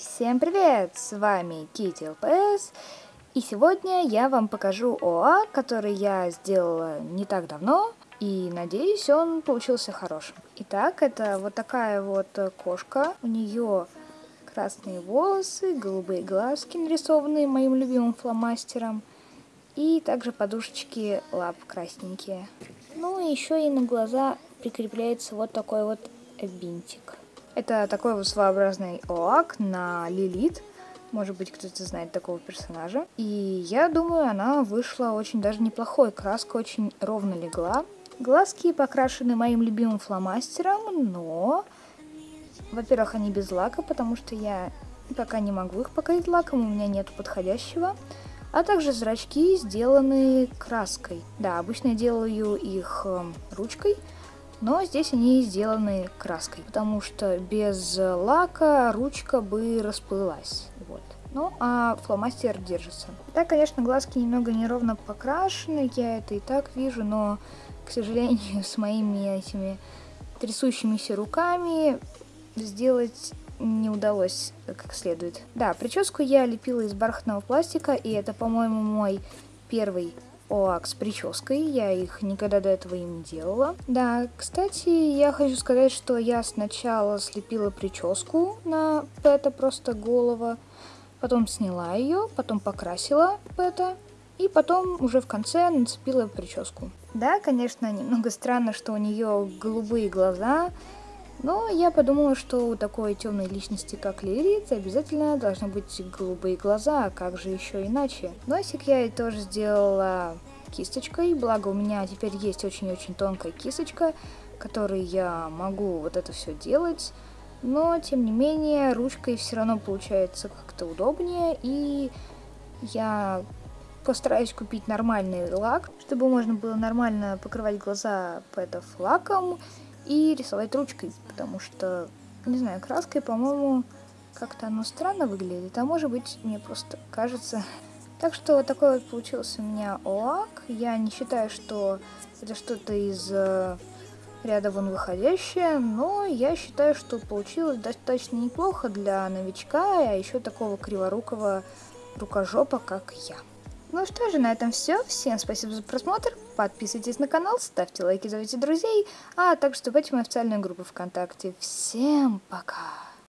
Всем привет! С вами Кити ЛПС. И сегодня я вам покажу ОА, который я сделала не так давно. И надеюсь, он получился хорошим. Итак, это вот такая вот кошка. У нее красные волосы, голубые глазки, нарисованные моим любимым фломастером. И также подушечки лап красненькие. Ну и еще и на глаза прикрепляется вот такой вот бинтик. Это такой вот своеобразный ОАК на Лилит. Может быть, кто-то знает такого персонажа. И я думаю, она вышла очень даже неплохой. Краска очень ровно легла. Глазки покрашены моим любимым фломастером, но... Во-первых, они без лака, потому что я пока не могу их покрыть лаком, у меня нет подходящего. А также зрачки сделаны краской. Да, обычно я делаю их э, ручкой, но здесь они сделаны краской, потому что без лака ручка бы расплылась. Вот. Ну, а фломастер держится. Да, конечно, глазки немного неровно покрашены, я это и так вижу, но, к сожалению, с моими этими трясущимися руками сделать не удалось как следует. Да, прическу я лепила из бархатного пластика, и это, по-моему, мой первый ОАК с прической, я их никогда до этого и не делала. Да, кстати, я хочу сказать, что я сначала слепила прическу на Пэта, просто голова, потом сняла ее, потом покрасила Пэта, и потом уже в конце нацепила прическу. Да, конечно, немного странно, что у нее голубые глаза, но я подумала, что у такой темной личности, как Лирит, обязательно должны быть голубые глаза, а как же еще иначе. Носик я и тоже сделала кисточкой, благо у меня теперь есть очень-очень тонкая кисточка, которой я могу вот это все делать, но тем не менее ручкой все равно получается как-то удобнее, и я постараюсь купить нормальный лак, чтобы можно было нормально покрывать глаза пэтов лаком, и рисовать ручкой, потому что, не знаю, краской, по-моему, как-то оно странно выглядит, а может быть, мне просто кажется. Так что вот такой вот получился у меня ОАК. Я не считаю, что это что-то из э, ряда вон выходящее, но я считаю, что получилось достаточно неплохо для новичка, а еще такого криворукого рукожопа, как я. Ну что же, на этом все. Всем спасибо за просмотр. Подписывайтесь на канал, ставьте лайки, зовите друзей, а также вступайте в мою официальную группу ВКонтакте. Всем пока!